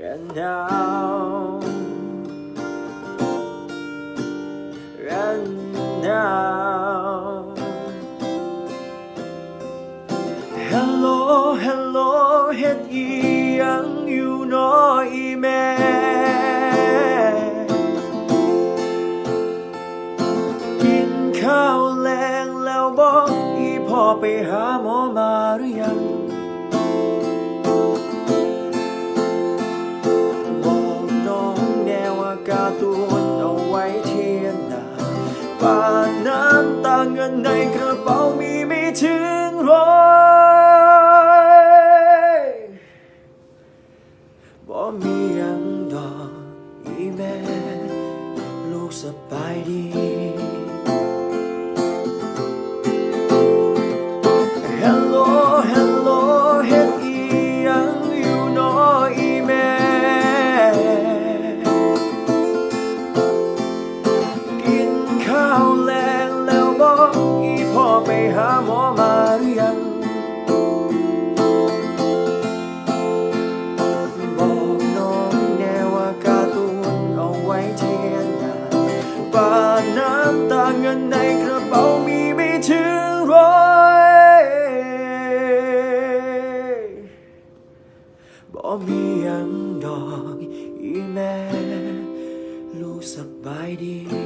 and now and now Hello Hello เฮ็ดอียังอยู่น้อยแม่กินข้าวแรงแล้วบอกอีพ่อไปหาหมอมาหรือยัง ปาดน้ำตาเงินในกระเป๋ามีไม่ถึงร้อยบ่มียังดอกอีแม่ลูกสบายดีาแรงแล้วบอกอีพ่อไปหาหมอมาหรือยัง บอกน้องแน่ว่าการ์ตูนเอาไว้เทียนนาปาน้ำตาเงินในกระเป๋ามีไม่ถึงร้อยบ่มียังดอกอีแม่ ลูกสบายดี